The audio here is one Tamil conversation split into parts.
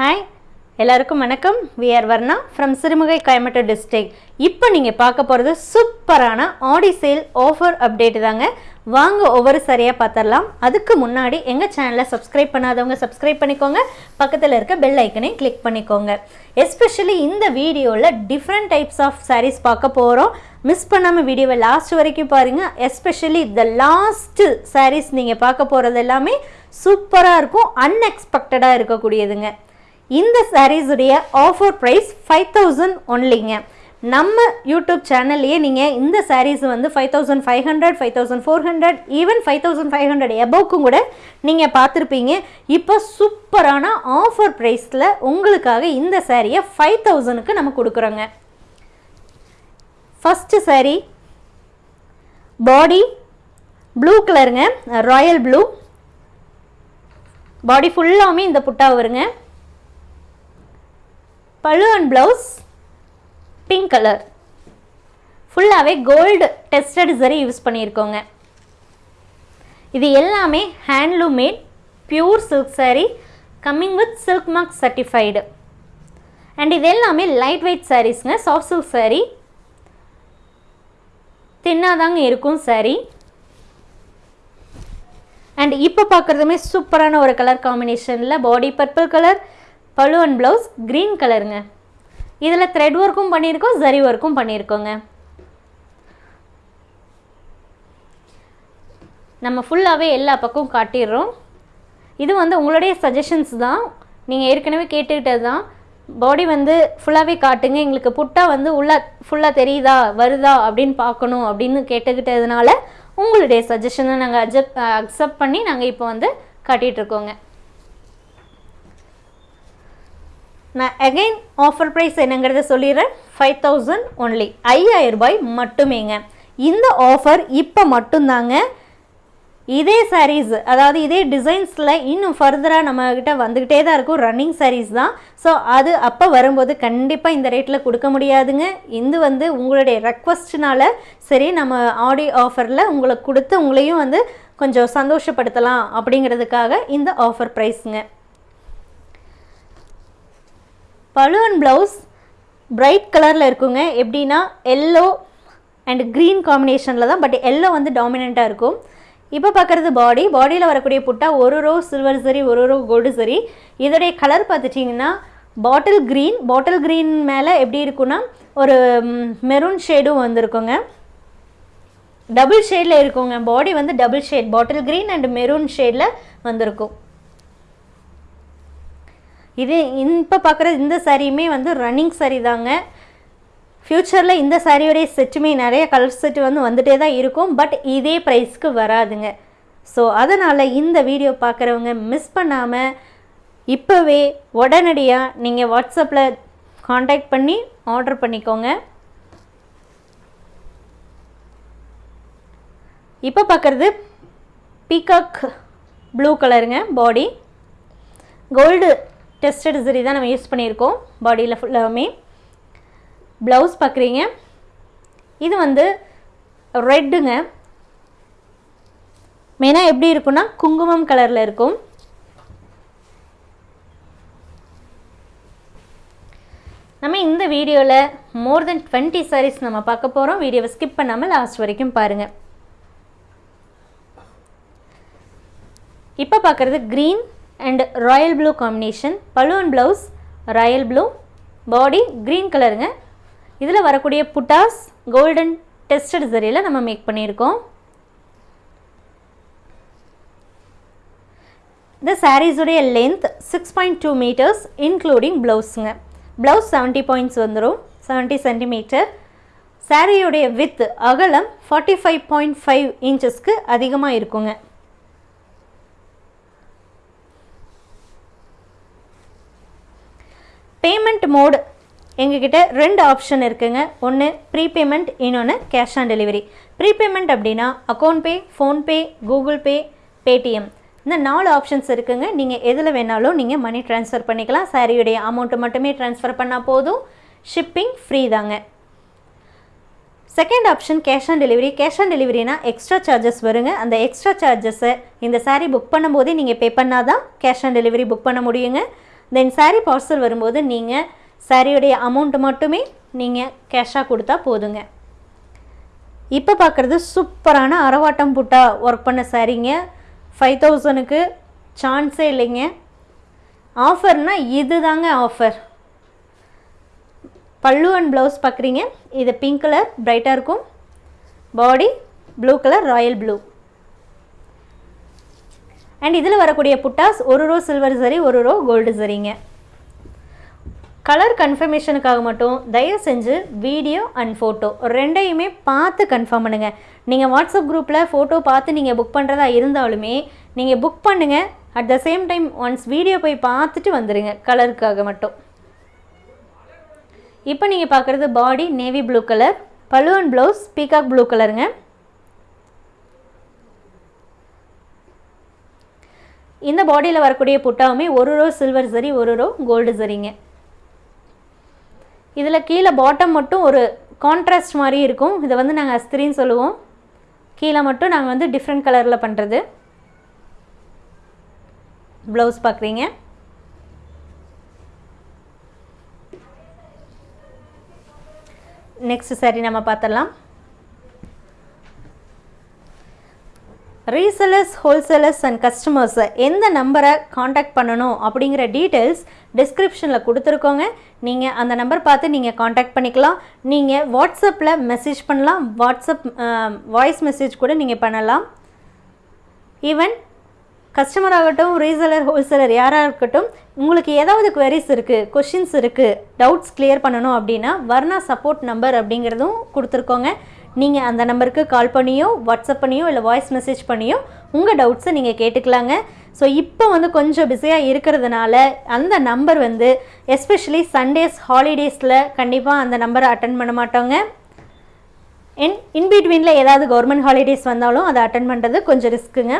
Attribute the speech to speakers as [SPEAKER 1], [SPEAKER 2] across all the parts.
[SPEAKER 1] ஹாய் எல்லாருக்கும் வணக்கம். We are Varna from Sirumugai Coimbatore district இப்போ நீங்கள் பார்க்க போகிறது சூப்பரான ஆடி சேல் ஆஃபர் அப்டேட்டு தாங்க. வாங்க ஒவ்வொரு சரியாக பார்த்துடலாம் அதுக்கு முன்னாடி எங்கள் சேனலை சப்ஸ்கிரைப் பண்ணாதவங்க சப்ஸ்கிரைப் பண்ணிக்கோங்க. பக்கத்தில் இருக்க பெல் ஐக்கனையும் கிளிக் பண்ணிக்கோங்க. எஸ்பெஷலி இந்த வீடியோவில் டிஃப்ரெண்ட் டைப்ஸ் ஆஃப் சாரீஸ் பார்க்க போகிறோம் மிஸ் பண்ணாமல் வீடியோவை லாஸ்ட் வரைக்கும் பாருங்கள் எஸ்பெஷலி த லாஸ்ட்டு சாரீஸ் நீங்கள் பார்க்க போகிறது எல்லாமே சூப்பராக இருக்கும். அன்எக்ஸ்பெக்டடாக இருக்கக்கூடியதுங்க. இந்த சாரீஸுடைய ஆஃபர் ப்ரைஸ் ஃபைவ் தௌசண்ட் ஒன்லிங்க நம்ம யூடியூப் சேனல்லையே நீங்கள் இந்த சாரீஸ் வந்து five thousand five hundred five thousand four hundred even five thousand five hundred எபோக்கும் கூட நீங்கள் பார்த்துருப்பீங்க. இப்போ சூப்பரான ஆஃபர் ப்ரைஸில் உங்களுக்காக இந்த சாரியை ஃபைவ் தௌசண்ட்க்கு நம்ம கொடுக்குறோங்க. ஃபஸ்ட்டு சாரீ பாடி ப்ளூ கலருங்க ராயல் ப்ளூ பாடி ஃபுல்லாமே இந்த புட்டா வருங்க. பழு அண்ட் ப்ளவுஸ் பிங்க் கலர் ஃபுல்லாகவே கோல்டு டெஸ்டட் சரி யூஸ் பண்ணியிருக்கோங்க. இது எல்லாமே handloom made pure silk sari coming with silk mark certified and இது எல்லாமே லைட் வெயிட் சாரீஸ்ங்க சாஃப்ட் சில்க் சாரீ தின்னாதாங்க இருக்கும் சாரீ அண்ட் இப்போ பார்க்குறதுமே சூப்பரான ஒரு கலர் காம்பினேஷனில் பாடி பர்பிள் கலர் பழு ப்ளவுஸ் க்ரீன் கலருங்க. இதில் த்ரெட் ஒர்க்கும் பண்ணியிருக்கோம் ஜரி ஒர்க்கும் பண்ணியிருக்கோங்க. நம்ம ஃபுல்லாகவே எல்லா பக்கமும் காட்டிடுறோம். இது வந்து உங்களுடைய சஜஷன்ஸ் தான். நீங்கள் ஏற்கனவே கேட்டுக்கிட்டது தான். பாடி வந்து ஃபுல்லாகவே காட்டுங்க. எங்களுக்கு புட்டா வந்து உள்ள ஃபுல்லாக தெரியுதா வருதா அப்படின்னு பார்க்கணும் அப்படின்னு கேட்டுக்கிட்டதுனால உங்களுடைய சஜஷனை நாங்கள் அக்செப்ட் அக்செப்ட் பண்ணி நாங்கள் இப்போ வந்து காட்டிகிட்ருக்கோங்க நான் அகைன் ஆஃபர் ப்ரைஸ் என்னங்கிறத சொல்லிடுறேன். ஃபைவ் தௌசண்ட் ஒன்லி ஐயாயிரம் ரூபாய் மட்டுமேங்க. இந்த ஆஃபர் இப்போ மட்டும்தாங்க. இதே சாரீஸ் அதாவது இதே டிசைன்ஸில் இன்னும் ஃபர்தராக நம்மக்கிட்ட வந்துக்கிட்டே தான் இருக்கும். ரன்னிங் சாரீஸ் தான். ஸோ அது அப்போ வரும்போது கண்டிப்பாக இந்த ரேட்டில் கொடுக்க முடியாதுங்க. இது வந்து உங்களுடைய ரெக்வஸ்ட்னால சரி நம்ம ஆடி ஆஃபரில் உங்களுக்கு கொடுத்து உங்களையும் வந்து கொஞ்சம் சந்தோஷப்படுத்தலாம் அப்படிங்கிறதுக்காக இந்த ஆஃபர் ப்ரைஸுங்க பலூன் ப்ளவுஸ் பிரைட் கலரில் இருக்குங்க. எப்படின்னா எல்லோ அண்ட் க்ரீன் காம்பினேஷனில் தான் பட் எல்லோ வந்து டாமினண்ட்டாக இருக்கும். இப்போ பார்க்குறது பாடி பாடியில் வரக்கூடிய புட்டா ஒரு ரோ சில்வர் சரி ஒரு ரோ கோல்டு சரி. இதோடைய கலர் பார்த்துட்டிங்கன்னா பாட்டில் க்ரீன் பாட்டில் க்ரீன் மேலே எப்படி இருக்குன்னா ஒரு மெரூன் ஷேடும் வந்திருக்குங்க. டபுள் ஷேடில் இருக்குங்க. பாடி வந்து double shade bottle green and maroon ஷேடில் வந்திருக்கும். இது இப்போ பார்க்குற இந்த சாரியுமே வந்து ரன்னிங் சாரி தாங்க. ஃப்யூச்சரில் இந்த சாரியோடைய செட்டுமே நிறைய கலர் செட்டு வந்து வந்துட்டே தான் இருக்கும். பட் இதே ப்ரைஸ்க்கு வராதுங்க. ஸோ அதனால் இந்த வீடியோ பார்க்குறவங்க மிஸ் பண்ணாமல் இப்போவே உடனடியாக நீங்கள் வாட்ஸ்அப்பில் காண்டாக்ட் பண்ணி ஆர்டர் பண்ணிக்கோங்க. இப்போ பார்க்குறது பீகாக் ப்ளூ கலருங்க பாடி கோல்டு டெஸ்டட் சரி தான் நம்ம யூஸ் பண்ணியிருக்கோம். பாடியில் ஃபுல்லாமே ப்ளவுஸ் பார்க்குறீங்க. இது வந்து ரெட்டுங்க. மெயினாக எப்படி இருக்குன்னா குங்குமம் கலரில் இருக்கும். நம்ம இந்த வீடியோவில் மோர் தென் டுவெண்ட்டி சாரீஸ் நம்ம பார்க்க போகிறோம் வீடியோவை ஸ்கிப் பண்ணாமல் லாஸ்ட் வரைக்கும் பாருங்கள் இப்போ பார்க்குறது green and royal blue combination balloon blouse royal blue body green கலருங்க இதில் வரக்கூடிய புட்டாஸ் கோல்டன் டெஸ்டட் ஜரியில் நம்ம மேக் பண்ணியிருக்கோம். இந்த சாரீஸுடைய length six point two metres including ப்ளவுஸுங்க blouse seventy points வந்துடும் செவன்ட்டி சென்டிமீட்டர் சாரியுடைய வித் அகலம் ஃபார்ட்டி ஃபைவ் பாயிண்ட் ஃபைவ் இன்ச்சஸ்க்கு அதிகமாக இருக்குங்க. Payment mode. எங்ககிட்ட ரெண்டு ஆப்ஷன் இருக்குங்க. ஒன்று ப்ரீபேமெண்ட் இன்னொன்று கேஷ் ஆன் டெலிவரி. ப்ரீபேமெண்ட் அப்படின்னா account pay PhonePe Google pay Paytm. இந்த நாலு ஆப்ஷன்ஸ் இருக்குங்க. நீங்கள் எதில் வேணாலும் நீங்கள் மணி ட்ரான்ஸ்ஃபர் பண்ணிக்கலாம். சாரியுடைய அமௌண்ட்டு மட்டுமே ட்ரான்ஸ்ஃபர் பண்ணால் போதும். ஷிப்பிங் ஃப்ரீ தாங்க. Second option cash on delivery. Cash on டெலிவரினா extra charges வருங்க. அந்த எக்ஸ்ட்ரா சார்ஜஸை இந்த சாரீ புக் பண்ணும்போதே நீங்கள் பே பண்ணால் தான் கேஷ் ஆன் டெலிவரி புக் பண்ண முடியுங்க. தென் சாரீ பார்சல் வரும்போது நீங்கள் சாரியுடைய அமௌண்ட் மட்டுமே நீங்கள் கேஷாக கொடுத்தா போதுங்க. இப்போ பார்க்குறது சூப்பரான அரவாட்டம் புட்டா ஒர்க் பண்ண சாரீங்க ஃபைவ் தௌசணுக்கு சான்ஸே இல்லைங்க. ஆஃபர்னா இது தாங்க ஆஃபர் பல்லு அண்ட் ப்ளவுஸ் பார்க்குறீங்க இது பிங்க் கலர் ப்ரைட்டாக இருக்கும். Body blue colour royal blue and இதில் வரக்கூடிய புட்டாஸ் ஒரு ரோ சில்வர் சரி ஒரு ரோ கோல்டு சரிங்க கலர் கன்ஃபர்மேஷனுக்காக மட்டும் தயவு செஞ்சு வீடியோ அண்ட் ஃபோட்டோ ரெண்டையுமே பார்த்து கன்ஃபார்ம் பண்ணுங்கள் நீங்கள் வாட்ஸ்அப் குரூப்பில் ஃபோட்டோ பார்த்து நீங்கள் புக் பண்ணுறதா இருந்தாலுமே நீங்கள் புக் பண்ணுங்கள் at the same time once video போய் பார்த்துட்டு வந்துடுங்க கலருக்காக மட்டும். இப்போ நீங்கள் பார்க்குறது பாடி நேவி ப்ளூ கலர் பல்லு ப்ளவுஸ் பீகாக் ப்ளூ கலருங்க இந்த பாடியில் வரக்கூடிய புட்டாவுமே ஒரு ரோ சில்வர் சரி ஒரு ரோ கோல்டு சரிங்க இதில் கீழே பாட்டம் மட்டும் ஒரு கான்ட்ராஸ்ட் மாதிரி இருக்கும். இதை வந்து நாங்கள் அஸ்திரின்னு சொல்லுவோம். கீழே மட்டும் நாங்கள் வந்து டிஃப்ரெண்ட் கலரில் பண்ணுறது ப்ளவுஸ் பார்க்குறீங்க நெக்ஸ்ட் சாரி நம்ம பார்த்துடலாம். ரீசெலர்ஸ் ஹோல்சேலர்ஸ் அண்ட் கஸ்டமர்ஸை எந்த நம்பரை காண்டாக்ட் பண்ணணும் அப்படிங்கிற டீட்டெயில்ஸ் டிஸ்கிரிப்ஷனில் கொடுத்துருக்கோங்க. நீங்கள் அந்த நம்பர் பார்த்து நீங்கள் காண்டாக்ட் பண்ணிக்கலாம். நீங்கள் வாட்ஸ்அப்பில் மெசேஜ் பண்ணலாம். வாட்ஸ்அப் வாய்ஸ் மெசேஜ் கூட நீங்கள் பண்ணலாம். ஈவன் கஸ்டமர் ஆகட்டும் ரீசெலர் ஹோல்சேலர் யாராக இருக்கட்டும் உங்களுக்கு ஏதாவது குவரிஸ் இருக்குது கொஷின்ஸ் இருக்குது டவுட்ஸ் கிளியர் பண்ணணும் அப்படின்னா வர்ணா சப்போர்ட் நம்பர் அப்படிங்கிறதும் கொடுத்துருக்கோங்க. நீங்கள் அந்த நம்பருக்கு கால் பண்ணியோ வாட்ஸ்அப் பண்ணியோ இல்லை வாய்ஸ் மெசேஜ் பண்ணியோ உங்கள் டவுட்ஸை நீங்கள் கேட்டுக்கலாங்க. ஸோ இப்போ வந்து கொஞ்சம் பிஸியாக இருக்கிறதுனால அந்த நம்பர் வந்து எஸ்பெஷலி சண்டேஸ் ஹாலிடேஸில் கண்டிப்பாக அந்த நம்பரை அட்டன் பண்ண மாட்டோங்க. இன் இன்பிட்வீனில் ஏதாவது கவர்மெண்ட் ஹாலிடேஸ் வந்தாலும் அதை அட்டன் பண்ணுறது கொஞ்சம் ரிஸ்க்குங்க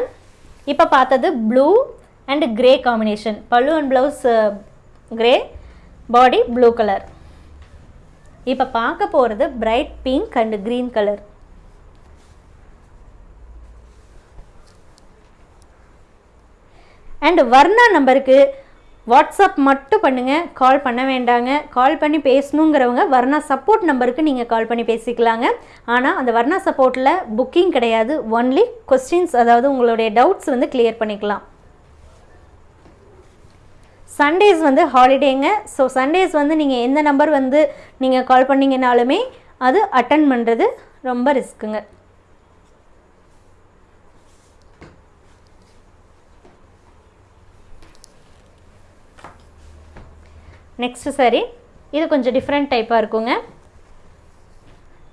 [SPEAKER 1] இப்போ பார்த்தது ப்ளூ அண்ட் கிரே காம்பினேஷன் பல்லு and blouse grey body blue colour இப்போ பார்க்க போகிறது bright pink and green colour and Varna நம்பருக்கு வாட்ஸ்அப் மட்டும் பண்ணுங்கள் கால் பண்ண வேண்டாங்க. கால் பண்ணி பேசணுங்கிறவங்க வர்ணா சப்போர்ட் நம்பருக்கு நீங்கள் கால் பண்ணி பேசிக்கலாங்க. ஆனால் அந்த வர்ணா சப்போர்ட்டில் புக்கிங் கிடையாது. ஒன்லி கொஸ்டின்ஸ் அதாவது உங்களுடைய டவுட்ஸ் வந்து கிளியர் பண்ணிக்கலாம். சண்டேஸ் வந்து ஹாலிடேங்க ஸோ சண்டேஸ் வந்து நீங்கள் எந்த நம்பர் வந்து நீங்கள் கால் பண்ணிங்கனாலுமே அது அட்டன் பண்ணுறது ரொம்ப ரிஸ்க்குங்க நெக்ஸ்ட்டு சரி இது கொஞ்சம் டிஃப்ரெண்ட் டைப்பாக இருக்குங்க.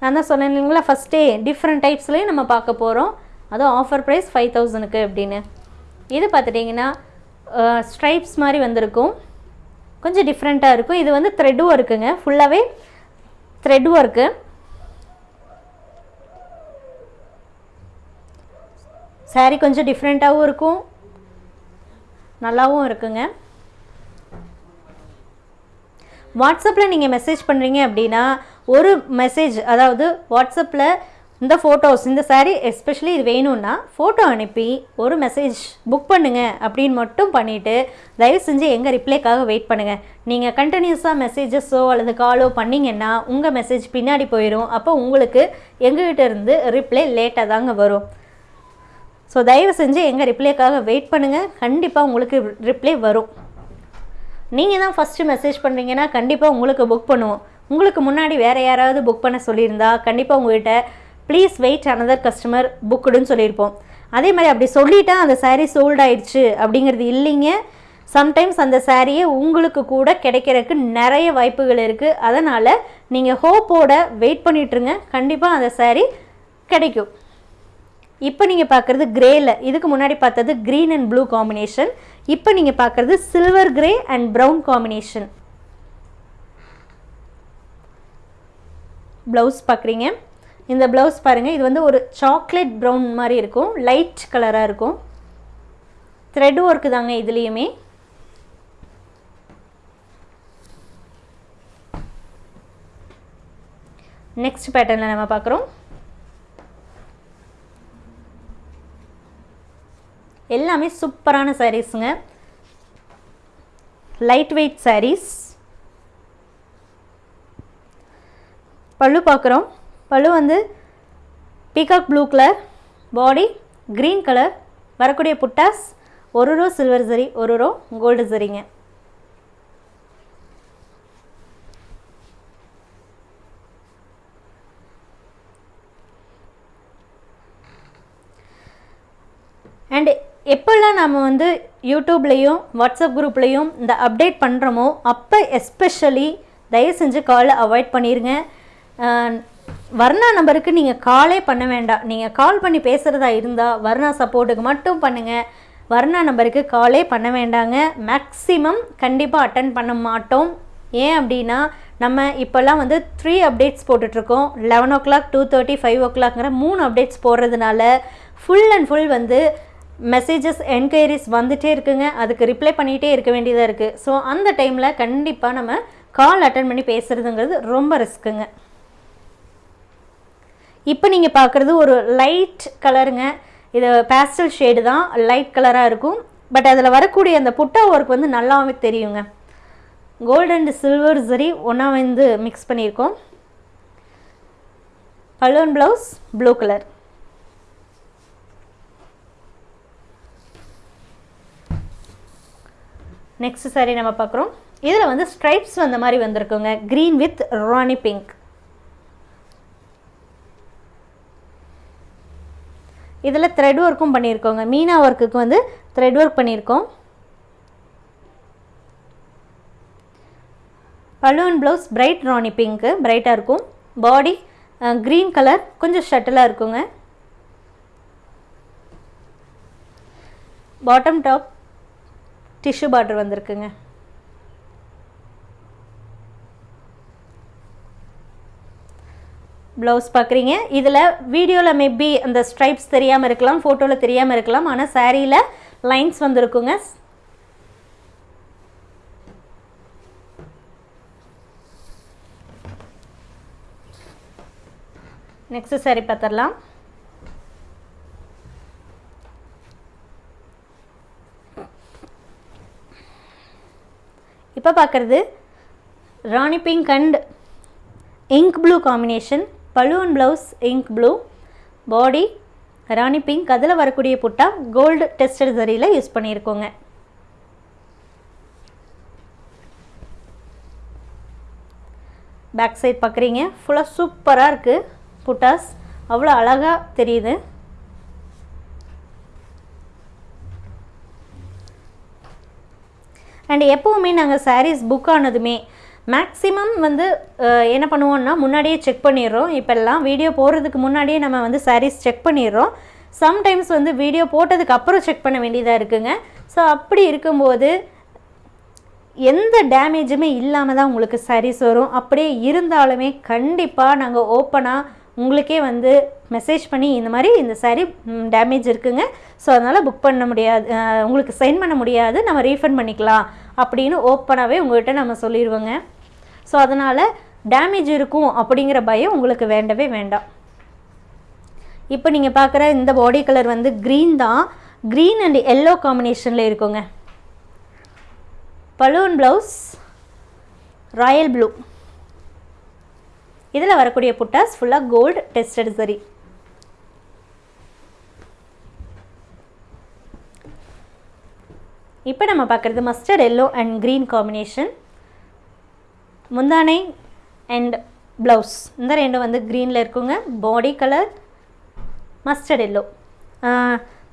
[SPEAKER 1] நான் தான் சொன்னேன் இல்லைங்களா ஃபஸ்ட்டே டிஃப்ரெண்ட் டைப்ஸ்லேயும் நம்ம பார்க்க போகிறோம் அதுவும் ஆஃபர் ப்ரைஸ் ஃபைவ் தௌசண்ட்க்கு அப்படின்னு. இது பார்த்துட்டிங்கன்னா ஸ்ட்ரைப்ஸ் மாதிரி வந்திருக்கும். கொஞ்சம் டிஃப்ரெண்ட்டாக இருக்கும். இது வந்து த்ரெட் ஒர்க்குங்க ஃபுல்லாகவே த்ரெட் ஒர்க்கு saree கொஞ்சம் டிஃப்ரெண்ட்டாகவும் இருக்கும். நல்லாவும் இருக்குங்க. வாட்ஸ்அப்பில் நீங்கள் மெசேஜ் பண்ணுறீங்க அப்படின்னா ஒரு மெசேஜ் அதாவது வாட்ஸ்அப்பில் இந்த ஃபோட்டோஸ் இந்த saree எஸ்பெஷலி இது வேணும்னா ஃபோட்டோ அனுப்பி ஒரு மெசேஜ் புக் பண்ணுங்க அப்படின்னு மட்டும் பண்ணிவிட்டு தயவு செஞ்சு எங்கள் ரிப்ளைக்காக வெயிட் பண்ணுங்கள் நீங்கள் கண்டினியூஸாக மெசேஜஸோ அல்லது காலோ பண்ணிங்கன்னா உங்கள் மெசேஜ் பின்னாடி போயிடும் அப்போ உங்களுக்கு எங்ககிட்ட இருந்து ரிப்ளை லேட்டாக தாங்க வரும். ஸோ தயவு செஞ்சு எங்கள் ரிப்ளைக்காக வெயிட் பண்ணுங்கள் கண்டிப்பாக உங்களுக்கு ரிப்ளை வரும். நீங்கள் தான் ஃபஸ்ட்டு மெசேஜ் பண்ணுறீங்கன்னா கண்டிப்பாக உங்களுக்கு புக் பண்ணுவோம். உங்களுக்கு முன்னாடி வேறு யாராவது புக் பண்ண சொல்லியிருந்தா கண்டிப்பாக உங்கள்கிட்ட ப்ளீஸ் வெயிட் அனதர் கஸ்டமர் புக்குடுன்னு சொல்லியிருப்போம். அதே மாதிரி அப்படி சொல்லிட்டா அந்த சாரீ சோல்ட் ஆயிடுச்சு அப்படிங்கிறது இல்லைங்க. சம்டைம்ஸ் அந்த சாரியே உங்களுக்கு கூட கிடைக்கிறதுக்கு நிறைய வாய்ப்புகள் இருக்குது அதனால் நீங்கள் ஹோப்போட வெயிட் பண்ணிட்டுருங்க கண்டிப்பாக அந்த சாரீ கிடைக்கும். இப்போ நீங்கள் பார்க்குறது கிரேயில் இதுக்கு முன்னாடி பார்த்தது க்ரீன் அண்ட் ப்ளூ காம்பினேஷன் இப்போ நீங்கள் பார்க்குறது silver grey and brown combination blouse பார்க்குறீங்க. இந்த ப்ளவுஸ் பாருங்கள் இது வந்து ஒரு சாக்லேட் ப்ரௌன் மாதிரி இருக்கும் லைட் கலராக இருக்கும். த்ரெட் ஒர்க்கு தாங்க இதுலேயுமே. நெக்ஸ்ட் பேட்டர்னில் நம்ம பார்க்குறோம். எல்லாமே சூப்பரான சாரீஸுங்க லைட் வெயிட் சாரீஸ் பல்லு பார்க்குறோம். பல்லு வந்து peacock blue colour body green colour வரக்கூடிய புட்டாஸ் ஒரு ரோ சில்வர் ஜரி ஒரு ரோ கோல்டு ஜரிங்க அண்டு எப்போல்லாம் நம்ம வந்து யூடியூப்லேயும் வாட்ஸ்அப் குரூப்லேயும் இந்த அப்டேட் பண்ணுறோமோ அப்போ எஸ்பெஷலி தயவு செஞ்சு காலை அவாய்ட் பண்ணிடுங்க வர்ணா நம்பருக்கு நீங்கள் காலே பண்ண வேண்டாம் நீங்கள் கால் பண்ணி பேசுகிறதா இருந்தால் வர்ணா சப்போர்ட்டுக்கு மட்டும் பண்ணுங்கள் வர்ணா நம்பருக்கு காலே பண்ண வேண்டாங்க. மேக்ஸிமம் கண்டிப்பாக அட்டன் பண்ண மாட்டோம். ஏன் அப்படின்னா நம்ம இப்போல்லாம் வந்து த்ரீ அப்டேட்ஸ் போட்டுட்ருக்கோம். Eleven o'clock two thirty five ஓ கிளாக்ங்கிற மூணு அப்டேட்ஸ் போடுறதுனால ஃபுல் அண்ட் ஃபுல் வந்து மெசேஜஸ் என்கொயரிஸ் வந்துட்டே இருக்குங்க. அதுக்கு ரிப்ளை பண்ணிகிட்டே இருக்க வேண்டியதாக இருக்குது ஸோ அந்த டைமில் கண்டிப்பாக நம்ம கால் அட்டன் பண்ணி பேசுகிறதுங்கிறது ரொம்ப ரிஸ்க்குங்க இப்போ நீங்கள் பார்க்குறது ஒரு லைட் கலருங்க இது பேஸ்டல் ஷேடு தான். லைட் கலராக இருக்கும். பட் அதில் வரக்கூடிய அந்த புட்டா ஒர்க் வந்து நல்லாவே தெரியுங்க. கோல்டு அண்ட் சில்வர் சரி ஒன்றா வந்து மிக்ஸ் பண்ணியிருக்கோம். Balloon blouse blue colour next sari நம்ம பார்க்குறோம் இதில் வந்து ஸ்ட்ரைப்ஸ் வந்த மாதிரி வந்திருக்குங்க. க்ரீன் வித் ராணி பிங்க் இதில் த்ரெட் ஒர்க்கும் பண்ணியிருக்கோங்க மீனா ஒர்க்குக்கு வந்து த்ரெட் ஒர்க் பண்ணியிருக்கோம் பலூன் ப்ளவுஸ் பிரைட் ராணி பிங்க்கு பிரைட்டாக இருக்கும். பாடி க்ரீன் கலர் கொஞ்சம் ஷட்டிலாக இருக்குங்க. பாட்டம் டாப் டிஷ்யூ பார்டர் வந்திருக்குங்க. ப்ளவுஸ் பார்க்குறீங்க இதில் வீடியோவில் மேபி அந்த ஸ்ட்ரைப்ஸ் தெரியாமல் இருக்கலாம் ஃபோட்டோவில் தெரியாமல் இருக்கலாம் ஆனால் சாரியில் லைன்ஸ் வந்திருக்குங்க. நெக்ஸ்ட் சாரி பார்த்துடலாம் இப்போ பார்க்குறது rani pink and ink blue combination balloon blouse ink blue body rani pink அதில் வரக்கூடிய புட்டா கோல்டு டெஸ்டட் ஜரியில் யூஸ் பண்ணியிருக்கோங்க. பேக் சைட் பார்க்குறீங்க ஃபுல்லாக சூப்பராக இருக்குது புட்டாஸ். அவ்வளோ அழகாக தெரியுது. அண்ட் எப்போவுமே நாங்கள் சாரீஸ் புக் ஆனதுமே மேக்ஸிமம் வந்து என்ன பண்ணுவோம்னா முன்னாடியே செக் பண்ணிடுறோம். இப்போல்லாம் வீடியோ போடுறதுக்கு முன்னாடியே நம்ம வந்து சாரீஸ் செக் பண்ணிடுறோம். சம்டைம்ஸ் வந்து வீடியோ போட்டதுக்கு அப்புறம் செக் பண்ண வேண்டியதாக இருக்குங்க. ஸோ அப்படி இருக்கும்போது எந்த டேமேஜுமே இல்லாமல் தான் உங்களுக்கு சாரீஸ் வரும். அப்படியே இருந்தாலுமே கண்டிப்பாக நாங்கள் ஓப்பனாக உங்களுக்கே வந்து மெசேஜ் பண்ணி இந்த மாதிரி இந்த saree டேமேஜ் இருக்குங்க. ஸோ அதனால் புக் பண்ண முடியாது உங்களுக்கு சென்ட் பண்ண முடியாது. நம்ம ரீஃபண்ட் பண்ணிக்கலாம் அப்படின்னு ஓப்பனாகவே உங்கள்கிட்ட நம்ம சொல்லிடுவோங்க. ஸோ அதனால் டேமேஜ் இருக்கும் அப்படிங்கிற பயம் உங்களுக்கு வேண்டவே வேண்டாம். இப்போ நீங்கள் பார்க்குற இந்த பாடி கலர் வந்து க்ரீன் தான். க்ரீன் அண்ட் எல்லோ காம்பினேஷனில் இருக்குங்க. பலூன் ப்ளவுஸ் ராயல் ப்ளூ இதில் வரக்கூடிய புட்டாஸ் ஃபுல்லாக கோல்டு டெஸ்டட் சரி. இப்போ நம்ம பார்க்குறது mustard yellow and green combination முந்தானை அண்ட் ப்ளவுஸ் இந்த ரெண்டும் வந்து க்ரீனில் இருக்குங்க. Body colour mustard yellow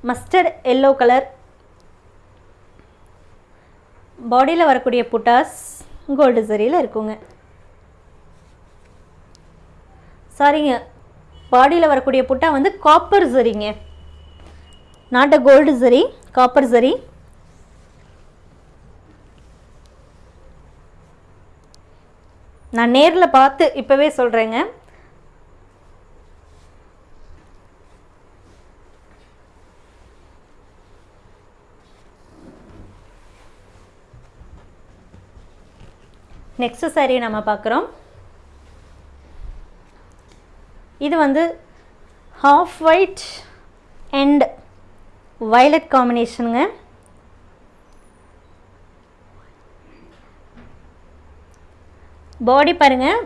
[SPEAKER 1] mustard yellow colour பாடியில் வரக்கூடிய புட்டாஸ் கோல்டு சரியில் இருக்குங்க. சாரிங்க பாடியில் வரக்கூடிய புட்டா வந்து காப்பர் சரிங்க. நாட் அ கோல்டு சரி காப்பர் சரி. நான் நேரில் பார்த்து இப்போவே சொல்கிறேங்க நெக்ஸ்ட் சாரீ நம்ம பார்க்குறோம். இது வந்து ஹாஃப் ஒயிட் அண்ட் வயலட் காம்பினேஷனுங்க பாடி பாருங்கள்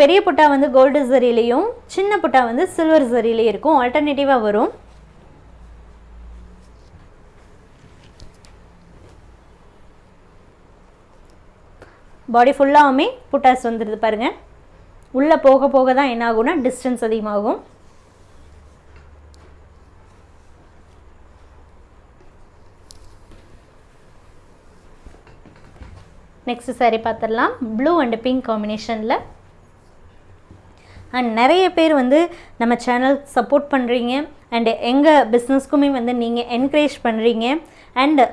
[SPEAKER 1] பெரிய புட்டா வந்து கோல்டு ஜரிலையும் சின்ன புட்டா வந்து சில்வர் ஜரிலையும் இருக்கும். ஆல்டர்னேட்டிவாக வரும். பாடி ஃபுல்லாகவுமே புட்டாஸ் வந்துடுது பாருங்கள் உள்ளே போக போக தான் என்ன ஆகும்னா டிஸ்டன்ஸ் அதிகமாகும். நெக்ஸ்ட் saree பார்த்துடலாம் ப்ளூ அண்ட் பிங்க் காம்பினேஷனில் அண்ட் நிறைய பேர் வந்து நம்ம சேனல் சப்போர்ட் பண்ணுறீங்க அண்டு எங்கள் பிஸ்னஸ்க்குமே வந்து நீங்கள் என்கரேஜ் பண்ணுறீங்க அண்டு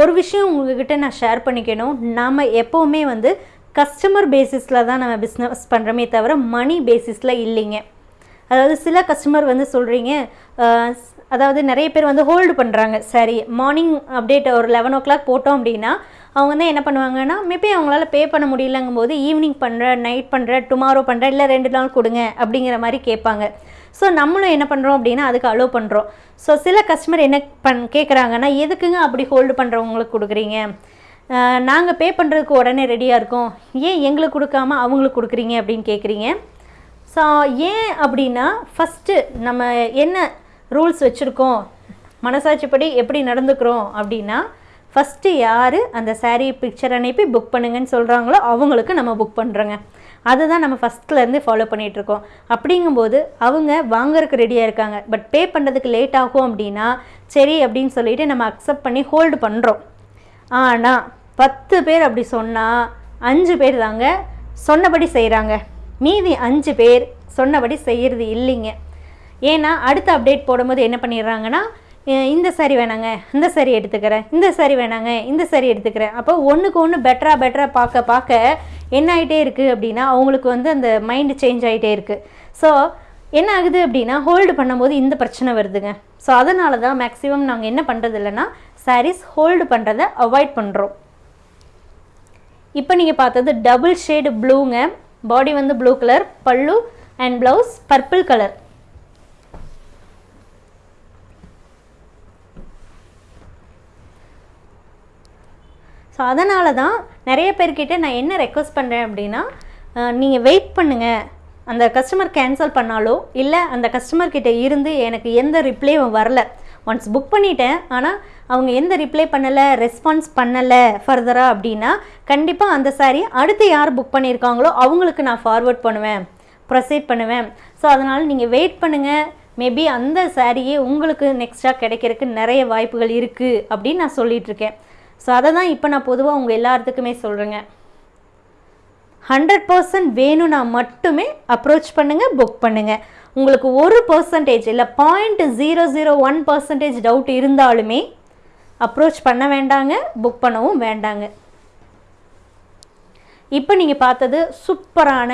[SPEAKER 1] ஒரு விஷயம் உங்ககிட்ட நான் ஷேர் பண்ணிக்கணும். நாம் எப்போவுமே வந்து கஸ்டமர் பேசிஸில் தான் நம்ம பிஸ்னஸ் பண்ணுறோமே தவிர மணி பேசிஸில் இல்லைங்க. அதாவது சில கஸ்டமர் வந்து சொல்கிறீங்க அதாவது நிறைய பேர் வந்து ஹோல்டு பண்ணுறாங்க சரி மார்னிங் அப்டேட் ஒரு லெவன் ஓ கிளாக் போட்டோம் அப்படின்னா அவங்க வந்து என்ன பண்ணுவாங்கன்னா மேபி அவங்களால பே பண்ண முடியலங்கும் போது ஈவினிங் பண்ணுற நைட் பண்ணுற டுமாரோ பண்ணுற இல்லை ரெண்டு நாள் கொடுங்க அப்படிங்கிற மாதிரி கேட்பாங்க. ஸோ நம்மளும் என்ன பண்ணுறோம் அப்படின்னா அதுக்கு அலோவ் பண்ணுறோம் ஸோ சில கஸ்டமர் என்ன பண் கேட்குறாங்கன்னா எதுக்குங்க அப்படி ஹோல்டு பண்ணுறவங்களுக்கு கொடுக்குறீங்க? நாங்கள் பே பண்ணுறதுக்கு உடனே ரெடியாக இருக்கோம். ஏன் எங்களுக்கு கொடுக்காம அவங்களுக்கு கொடுக்குறீங்க? அப்படின்னு கேட்குறீங்க ஸோ ஏன் அப்படின்னா ஃபஸ்ட்டு நம்ம என்ன ரூல்ஸ் வச்சுருக்கோம்? மனசாட்சிப்படி எப்படி நடந்துக்கிறோம் அப்படின்னா ஃபஸ்ட்டு யார் அந்த சாரீ பிக்சர் அனுப்பி புக் பண்ணுங்கன்னு சொல்கிறாங்களோ அவங்களுக்கு நம்ம புக் பண்ணுறோங்க அதுதான் நம்ம ஃபஸ்ட்லேருந்து ஃபாலோ பண்ணிகிட்ருக்கோம் அப்படிங்கும்போது அவங்க வாங்குறதுக்கு ரெடியாக இருக்காங்க. பட் பே பண்ணுறதுக்கு லேட் ஆகும் அப்படின்னா சரி அப்படின்னு சொல்லிட்டு நம்ம அக்செப்ட் பண்ணி ஹோல்டு பண்ணுறோம் ஆனால் பத்து பேர் அப்படி சொன்னால் அஞ்சு பேர் தாங்க சொன்னபடி செய்கிறாங்க மீதி அஞ்சு பேர் சொன்னபடி செய்கிறது இல்லைங்க. ஏன்னா அடுத்த அப்டேட் போடும்போது என்ன பண்ணிடுறாங்கன்னா இந்த சரி வேணாங்க இந்த சரி எடுத்துக்கிறேன் இந்த சரி வேணாங்க இந்த சரி எடுத்துக்கிறேன். அப்போ ஒன்றுக்கு ஒன்று பெட்டராக பெட்டராக பார்க்க பார்க்க என்ன ஆகிட்டே இருக்குது அப்படின்னா அவங்களுக்கு வந்து அந்த மைண்டு சேஞ்ச் ஆகிட்டே இருக்குது ஸோ என்ன ஆகுது அப்படின்னா ஹோல்டு பண்ணும்போது இந்த பிரச்சனை வருதுங்க. ஸோ அதனால தான் மேக்ஸிமம் நாங்கள் என்ன பண்ணுறது இல்லைன்னா சாரீஸ் ஹோல்டு பண்ணுறதை அவாய்ட் பண்ணுறோம் இப்போ நீங்கள் பார்த்தது டபுள் ஷேடு ப்ளூங்க பாடி வந்து ப்ளூ கலர் பல்லு and blouse purple colour so அதனால தான் நிறைய பேர்கிட்ட நான் என்ன ரெக்வஸ்ட் பண்ணுறேன் அப்படின்னா நீங்கள் வெயிட் பண்ணுங்கள் அந்த கஸ்டமர் கேன்சல் பண்ணாலோ இல்லை அந்த கஸ்டமர்கிட்ட இருந்து எனக்கு எந்த ரிப்ளையும் வரல. ஒன்ஸ் புக் பண்ணிட்டேன் ஆனால் அவங்க எந்த ரிப்ளை பண்ணலை ரெஸ்பான்ஸ் பண்ணலை ஃபர்தராக அப்படின்னா கண்டிப்பாக அந்த saree அடுத்து யார் புக் பண்ணியிருக்காங்களோ அவங்களுக்கு நான் ஃபார்வர்ட் பண்ணுவேன். ப்ரொசீட் பண்ணுவேன். ஸோ அதனால் நீங்கள் வெயிட் பண்ணுங்கள் மேபி அந்த சாரியே உங்களுக்கு நெக்ஸ்ட்டாக கிடைக்கிறதுக்கு நிறைய வாய்ப்புகள் இருக்குது அப்படின்னு நான் சொல்லிகிட்ருக்கேன் இருக்கேன். ஸோ அதை தான் இப்போ நான் பொதுவாக உங்கள் எல்லாத்துக்குமே சொல்கிறேங்க ஹண்ட்ரட் பர்சன்ட் வேணும்னா மட்டுமே அப்ரோச் பண்ணுங்கள் புக் பண்ணுங்கள் உங்களுக்கு ஒரு பர்சன்டேஜ் இல்லை point zero zero one percentage doubt இருந்தாலுமே அப்ரோச் பண்ண வேண்டாங்க புக் பண்ணவும் வேண்டாங்க. இப்போ நீங்கள் பார்த்தது சூப்பரான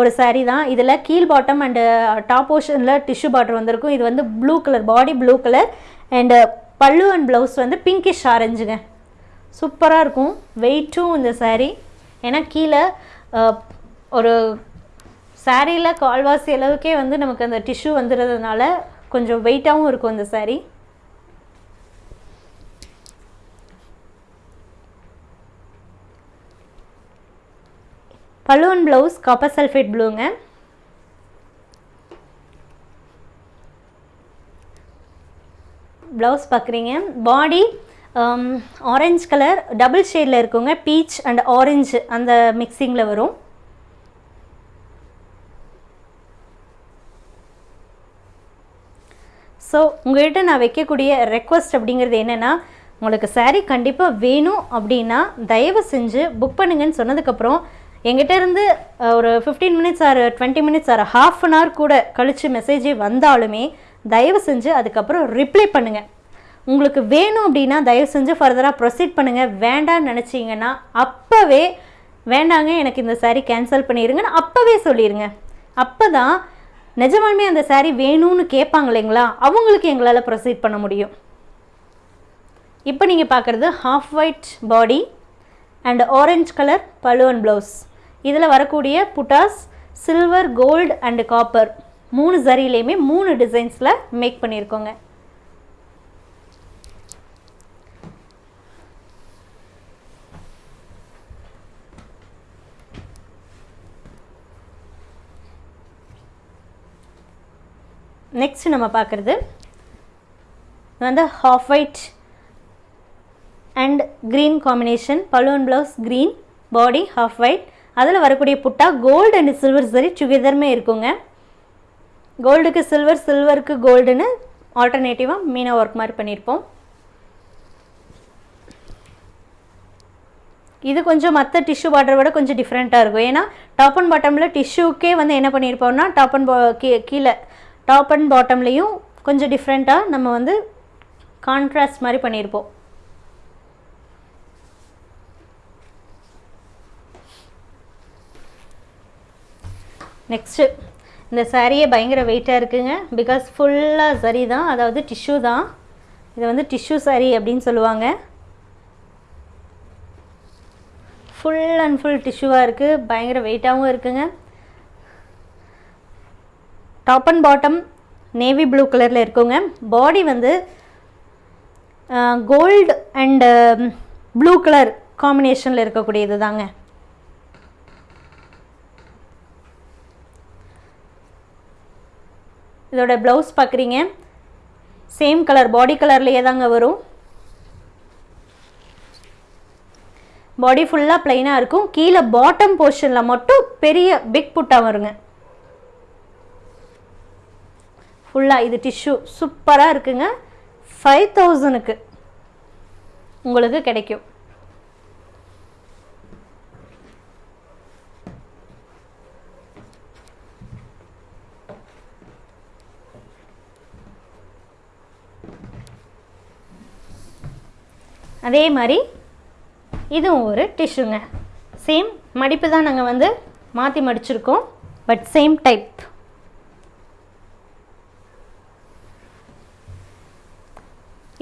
[SPEAKER 1] ஒரு சாரீ தான். இதில் கீழ் பாட்டம் அண்டு டாப் போர்ஷனில் டிஷ்யூ பார்டர் வந்திருக்கும். இது வந்து blue colour body blue colour and பல்லு அண்ட் ப்ளவுஸ் வந்து பிங்கிஷ் ஆரஞ்சுங்க சூப்பராக இருக்கும். வெயிட்டும் இந்த சாரீ ஏன்னா கீழே ஒரு சாரியில் கால்வாசி அளவுக்கே வந்து நமக்கு அந்த டிஷ்யூ வந்துடுறதுனால கொஞ்சம் வெயிட்டாகவும் இருக்கும் இந்த சாரீ பலூன் ப்ளவுஸ் காப்பர் சல்ஃபேட் ப்ளூங்க ப்ளவுஸ் பார்க்குறீங்க பாடி ஆரஞ்ச் கலர் டபுள் ஷேடில் இருக்குங்க பீச் அண்ட் ஆரஞ்சு அந்த மிக்சிங்கில் வரும். ஸோ உங்கள்கிட்ட நான் வைக்கக்கூடிய ரெக்வஸ்ட் அப்படிங்கிறது என்னென்னா உங்களுக்கு saree கண்டிப்பாக வேணும் அப்படின்னா தயவு செஞ்சு புக் பண்ணுங்கன்னு சொன்னதுக்கப்புறம் எங்கிட்ட இருந்து ஒரு fifteen minutes or twenty minutes or half an hour கூட கழித்து மெசேஜே வந்தாலுமே தயவு செஞ்சு அதுக்கப்புறம் ரிப்ளை பண்ணுங்கள் உங்களுக்கு வேணும் அப்படின்னா தயவு செஞ்சு ஃபர்தராக ப்ரொசீட் பண்ணுங்கள் வேண்டான்னு நினச்சிங்கன்னா அப்போவே வேண்டாங்க எனக்கு இந்த சாரீ கேன்சல் பண்ணிடுங்கன்னு அப்போவே சொல்லிடுங்க அப்போ தான் நிஜமாலுமே அந்த சாரீ வேணும்னு கேட்பாங்க இல்லைங்களா? அவங்களுக்கு எங்களால் ப்ரொசீட் பண்ண முடியும். இப்போ நீங்கள் பார்க்குறது half white body and orange colour பலு ப்ளவுஸ் இதில் வரக்கூடிய புட்டாஸ் சில்வர் கோல்டு அண்டு காப்பர் மூணு ஜரிலையுமே மூணு டிசைன்ஸில் மேக் பண்ணியிருக்கோங்க நெக்ஸ்ட் நம்ம பார்க்குறது வந்து half white and green combination balloon blouse green body half white அதில் வரக்கூடிய புட்டா கோல்டு அண்ட் சில்வர் சரி டுகெதருமே இருக்குங்க. கோல்டுக்கு சில்வர் சில்வருக்கு கோல்டுன்னு ஆல்டர்னேட்டிவாக மீனா ஒர்க் மாதிரி பண்ணியிருப்போம் இது கொஞ்சம் மற்ற டிஷ்யூ பார்டரை விட கொஞ்சம் டிஃப்ரெண்ட்டாக இருக்கும். ஏன்னா டாப் அண்ட் பாட்டமில் டிஷ்யூக்கே வந்து என்ன பண்ணியிருப்போம்னா டாப் அண்ட் கீ கீழே டாப் அண்ட் பாட்டம்லேயும் கொஞ்சம் டிஃப்ரெண்ட்டாக நம்ம வந்து கான்ட்ராஸ்ட் மாதிரி பண்ணியிருப்போம் நெக்ஸ்ட்டு இந்த சாரியே பயங்கர வெயிட்டாக இருக்குங்க. பிகாஸ் ஃபுல்லாக சரி தான் அதாவது டிஷ்யூ தான். இது வந்து டிஷ்யூ சாரி அப்படின்னு சொல்லுவாங்க. ஃபுல் அண்ட் ஃபுல் டிஷ்யூவாக இருக்குது பயங்கர வெயிட்டாகவும் இருக்குங்க. Top and bottom navy blue கலரில் இருக்குங்க. பாடி வந்து கோல்டு அண்டு ப்ளூ கலர் காம்பினேஷனில் இருக்கக்கூடியது தாங்க. இதோட ப்ளவுஸ் பார்க்குறீங்க சேம் கலர் பாடி கலர்லேயே தாங்க வரும். பாடி ஃபுல்லாக ப்ளைனாக இருக்கும். கீழே பாட்டம் போர்ஷனில் மட்டும் பெரிய பிக் புட்டா வருங்க. ஃபுல்லாக இது டிஷ்யூ சூப்பராக இருக்குங்க. ஃபைவ் தௌசண்ட்க்கு உங்களுக்கு கிடைக்கும். அதே மாதிரி இதுவும் ஒரு டிஷ்யூங்க சேம் மடிப்பு தான் நாங்கள் வந்து மாற்றி மடிச்சிருக்கோம். பட் சேம் டைப்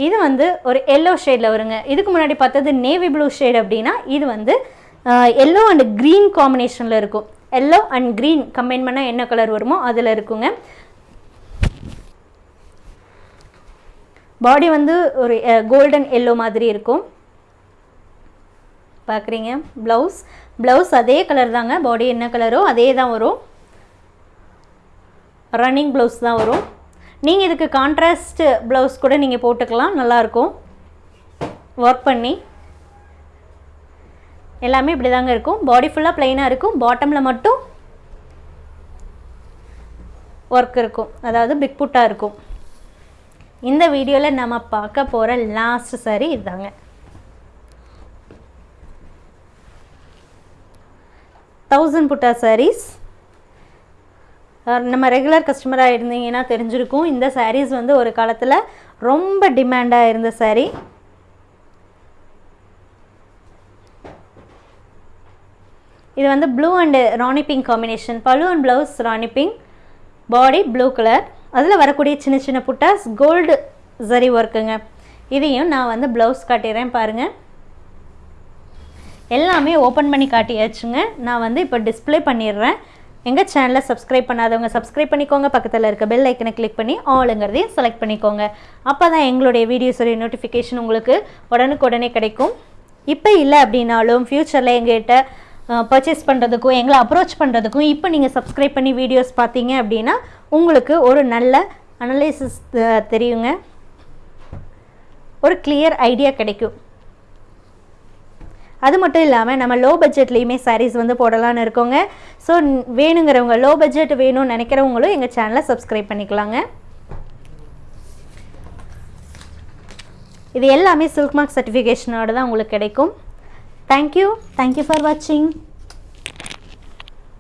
[SPEAKER 1] இது வந்து ஒரு எல்லோ ஷேடில் வருங்க. இதுக்கு முன்னாடி பார்த்தது நேவி ப்ளூ ஷேட் அப்படின்னா இது வந்து எல்லோ அண்ட் க்ரீன் காம்பினேஷனில் இருக்கும். எல்லோ அண்ட் க்ரீன் கம்பைன் பண்ணால் என்ன கலர் வருமோ அதில் இருக்குங்க. பாடி வந்து ஒரு கோல்டன் எல்லோ மாதிரி இருக்கும். பார்க்குறீங்க ப்ளவுஸ் ப்ளவுஸ் அதே கலர் தாங்க. பாடி என்ன கலரோ அதே தான் வரும். ரன்னிங் ப்ளவுஸ் தான் வரும். நீங்கள் இதுக்கு கான்ட்ராஸ்ட் ப்ளவுஸ் கூட நீங்கள் போட்டுக்கலாம் நல்லாயிருக்கும். ஒர்க் பண்ணி. எல்லாமே இப்படி தாங்க இருக்கும் பாடி ஃபுல்லாக ப்ளைனாக இருக்கும். பாட்டமில் மட்டும் ஒர்க் இருக்கும். அதாவது பிக் புட்டாக இருக்கும். இந்த வீடியோவில் நம்ம பார்க்க போகிற லாஸ்ட் சாரி இதுதாங்க. தௌசண்ட் புட்டா சாரீஸ் நம்ம ரெகுலர் கஸ்டமராக இருந்தீங்கன்னா தெரிஞ்சிருக்கும். இந்த சாரீஸ் வந்து ஒரு காலத்தில் ரொம்ப டிமாண்டாக இருந்த சாரீ இது வந்து blue and rani pink combination பழு and blouse rani pink body blue colour அதில் வரக்கூடிய சின்ன சின்ன புட்டாஸ் கோல்டு சரி ஒர்க்குங்க இதையும் நான் வந்து ப்ளவுஸ் காட்டிடுறேன் பாருங்கள் எல்லாமே ஓப்பன் பண்ணி காட்டியாச்சுங்க. நான் வந்து இப்போ டிஸ்பிளே பண்ணிடுறேன். எங்கள் சேனலை சப்ஸ்கிரைப் பண்ணாதவங்க சப்ஸ்கிரைப் பண்ணிக்கோங்க. பக்கத்தில் இருக்க பெல் ஐக்கனை கிளிக் பண்ணி ஆளுங்கிறதையும் செலக்ட் பண்ணிக்கோங்க. அப்போ தான் எங்களுடைய வீடியோஸுடைய நோட்டிஃபிகேஷன் உங்களுக்கு உடனுக்குடனே கிடைக்கும். இப்போ இல்லை அப்படின்னாலும் ஃப்யூச்சரில் எங்கள்கிட்ட பர்ச்சேஸ் பண்ணுறதுக்கும் எங்களை அப்ரோச் பண்ணுறதுக்கும் இப்போ நீங்கள் சப்ஸ்கிரைப் பண்ணி வீடியோஸ் பார்த்தீங்க அப்படின்னா உங்களுக்கு ஒரு நல்ல அனலைசிஸ் தெரியுங்க. ஒரு கிளியர் ஐடியா கிடைக்கும். அது மட்டும் இல்லாமல் நம்ம லோ பட்ஜெட்லேயுமே சாரீஸ் வந்து போடலான்னு இருக்கோங்க. ஸோ வேணுங்கிறவங்க லோ பட்ஜெட் வேணும்னு நினைக்கிறவங்களும் எங்கள் சேனலை சப்ஸ்கிரைப் பண்ணிக்கலாங்க. இது எல்லாமே சில்க் மார்க் சர்டிஃபிகேஷனோட தான் உங்களுக்கு கிடைக்கும். தேங்க்யூ தேங்க்யூ ஃபார் வாட்சிங்